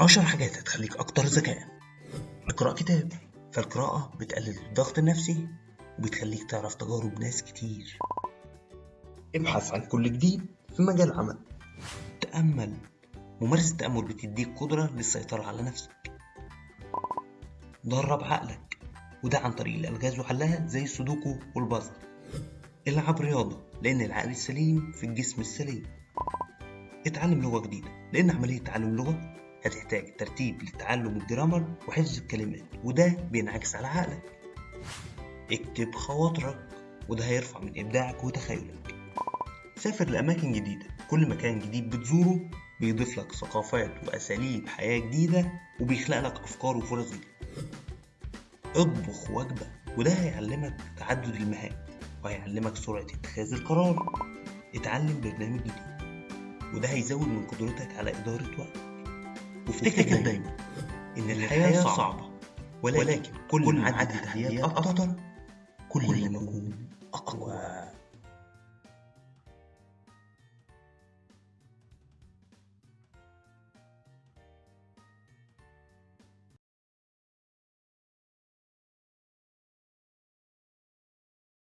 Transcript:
عشر حاجات هتخليك أكتر ذكاء. اقرأ كتاب. فالقراءة بتقلل الضغط النفسي وبتخليك تعرف تجارب ناس كتير. ابحث عن كل جديد في مجال عمل. تأمل. ممارسة التأمل بتديك قدرة للسيطرة على نفسك. درب عقلك. وده عن طريق الألغاز وحلها زي السودوكو والبازل. العب رياضة لأن العقل السليم في الجسم السليم. اتعلم لغة جديدة لأن عملية تعلم لغة هتحتاج ترتيب للتعلم الجرامر وحفظ الكلمات وده بينعكس على عقلك. اكتب خواطرك وده هيرفع من إبداعك وتخيلك. سافر لأماكن جديدة. كل مكان جديد بتزوره بيضيف لك ثقافات وأساليب حياة جديدة وبيخلق لك أفكار وفرص. جديدة اطبخ وجبة وده هيعلمك تعدد المهام وهيعلمك سرعة اتخاذ القرار. اتعلم برنامج جديد وده هيزود من قدرتك على إدارة وقتك وافتكر دايما إن الحياة صعبة ولكن كل ما عدت التحديات أكتر كل ما نكون أقوى.